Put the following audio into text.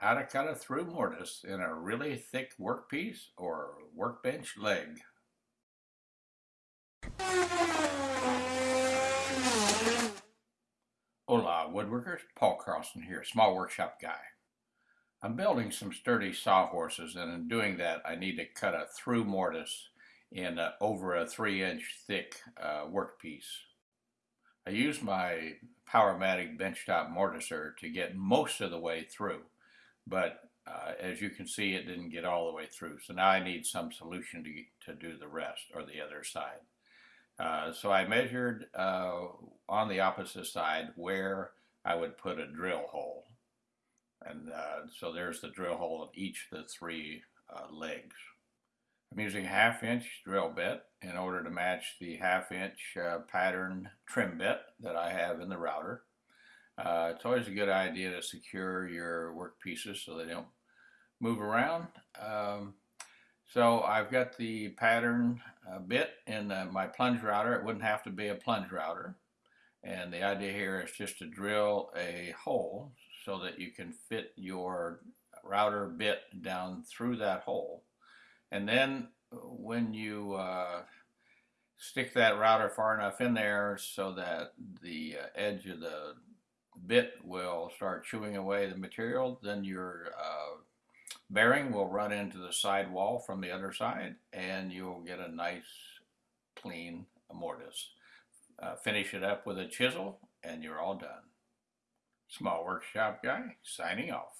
How to cut a through mortise in a really thick workpiece or workbench leg. Hola woodworkers, Paul Carlson here, small workshop guy. I'm building some sturdy sawhorses and in doing that I need to cut a through mortise in a, over a three inch thick uh, workpiece. I use my Powermatic benchtop mortiser to get most of the way through but uh, as you can see it didn't get all the way through so now I need some solution to, to do the rest or the other side. Uh, so I measured uh, on the opposite side where I would put a drill hole and uh, so there's the drill hole in each of the three uh, legs. I'm using a half inch drill bit in order to match the half inch uh, pattern trim bit that I have in the router. Uh, it's always a good idea to secure your work pieces so they don't move around. Um, so I've got the pattern uh, bit in uh, my plunge router. It wouldn't have to be a plunge router. And the idea here is just to drill a hole so that you can fit your router bit down through that hole. And then when you uh, stick that router far enough in there so that the uh, edge of the bit will start chewing away the material, then your uh, bearing will run into the side wall from the other side and you'll get a nice clean mortise. Uh, finish it up with a chisel and you're all done. Small Workshop Guy signing off.